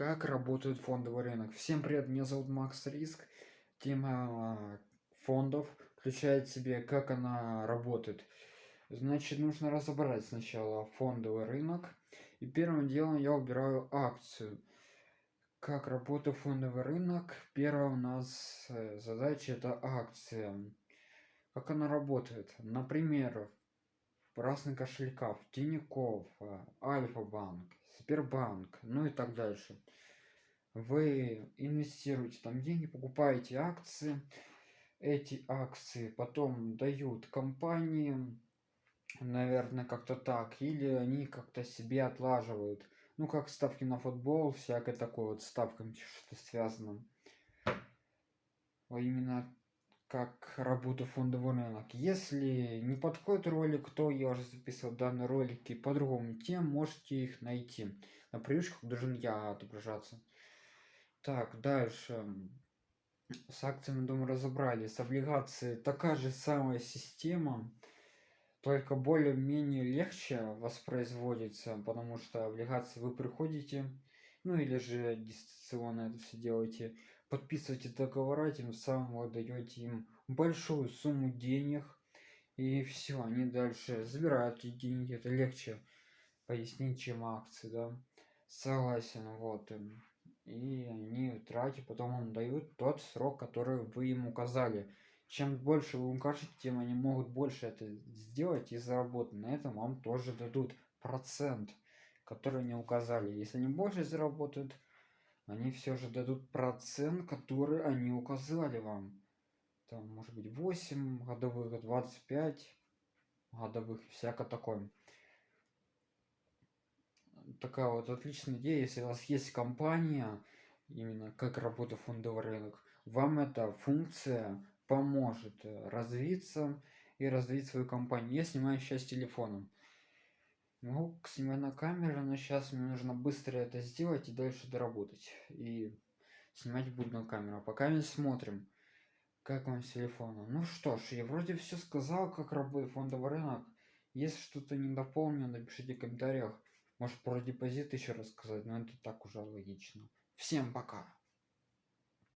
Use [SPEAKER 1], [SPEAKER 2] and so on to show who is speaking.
[SPEAKER 1] Как работает фондовый рынок? Всем привет, меня зовут Макс Риск. Тема фондов включает в себе, как она работает. Значит, нужно разобрать сначала фондовый рынок. И первым делом я убираю акцию. Как работает фондовый рынок? Первая у нас э, задача это акция. Как она работает? Например, разных кошельках, Тинькофф, э, Альфа-банк, Сбербанк, ну и так дальше. Вы инвестируете там деньги, покупаете акции, эти акции потом дают компаниям, наверное, как-то так, или они как-то себе отлаживают. Ну, как ставки на футбол, всякое такое вот ставками что-то связано. Именно как работа фондовый рынок. Если не подходит ролик, то я уже записывал данные ролики по другому тем, можете их найти. На привычках должен я отображаться. Так, дальше. С акциями, думаю, разобрали. С облигацией такая же самая система, только более-менее легче воспроизводится, потому что облигации вы приходите, ну или же дистанционно это все делаете, подписываете договора, тем самым вы даете им большую сумму денег, и все, они дальше забирают эти деньги, это легче пояснить, чем акции, да. Согласен, вот. И они тратят, потом вам дают тот срок, который вы им указали. Чем больше вы укажете, тем они могут больше это сделать и заработать. На этом вам тоже дадут процент, который они указали. Если они больше заработают, они все же дадут процент, который они указали вам. Там может быть 8 годовых, 25 годовых, всяко такое. Такая вот отличная идея, если у вас есть компания, именно как работает фондовый рынок, вам эта функция поможет развиться и развить свою компанию. Я снимаю сейчас телефоном. Могу снимать на камеру, но сейчас мне нужно быстро это сделать и дальше доработать. И снимать буду на камеру. А пока мы смотрим, как вам с телефона. Ну что ж, я вроде все сказал, как работает фондовый рынок. Если что-то не дополню, напишите в комментариях. Может про депозит еще рассказать, но это так уже логично. Всем пока!